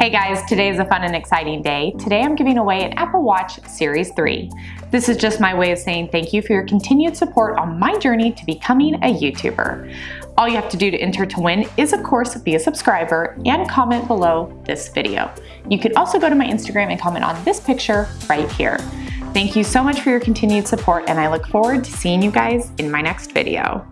Hey guys, today is a fun and exciting day. Today I'm giving away an Apple Watch Series 3. This is just my way of saying thank you for your continued support on my journey to becoming a YouTuber. All you have to do to enter to win is of course be a subscriber and comment below this video. You can also go to my Instagram and comment on this picture right here. Thank you so much for your continued support and I look forward to seeing you guys in my next video.